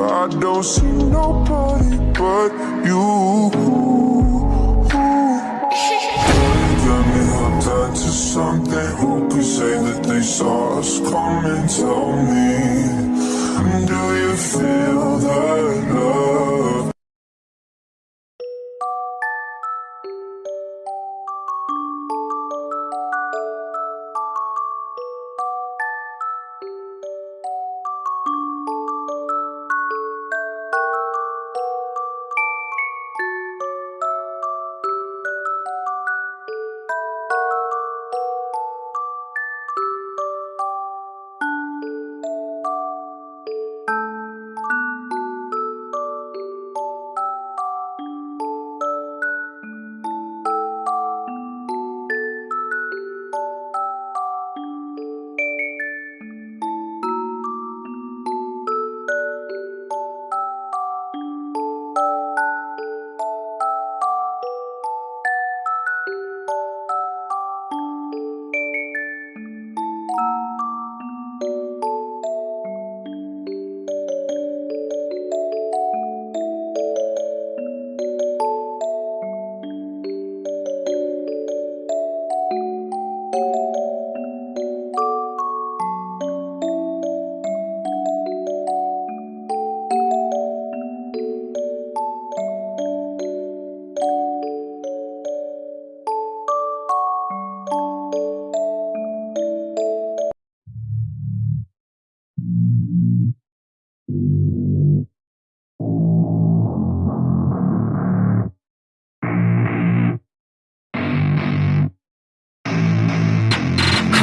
I don't see nobody but you. Got me something. Who could say that they saw us coming? Tell me, do you feel that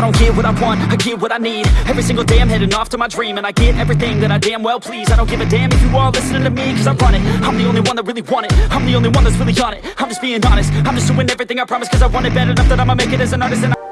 don't get what I want, I get what I need. Every single day I'm heading off to my dream And I get everything that I damn well please. I don't give a damn if you all listening to me Cause I run it, I'm the only one that really want it. I'm the only one that's really on it. I'm just being honest, I'm just doing everything I promise Cause I want it bad enough that I'ma make it as an artist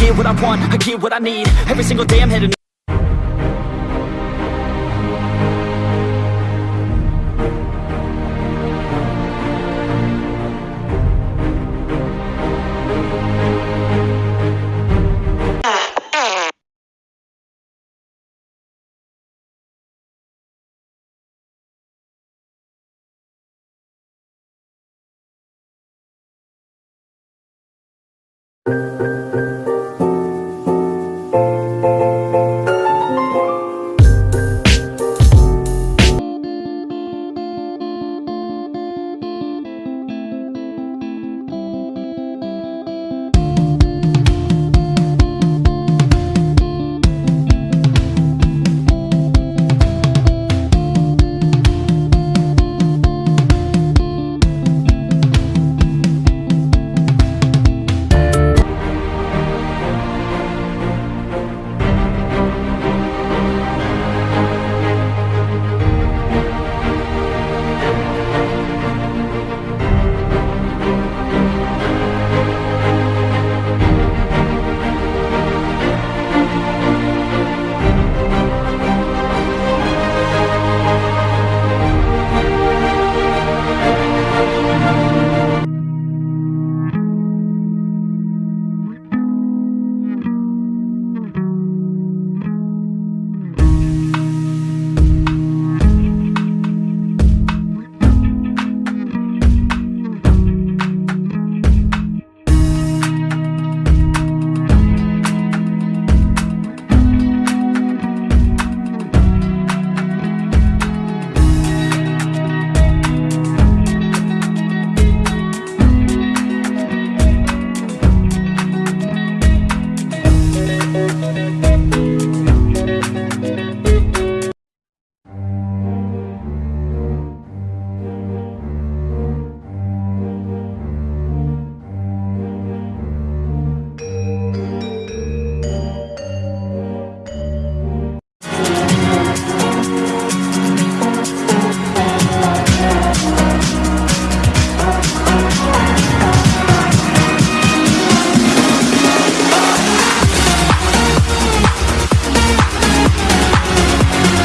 get what I want, I get what I need. Every single day I'm heading Thank Thank you.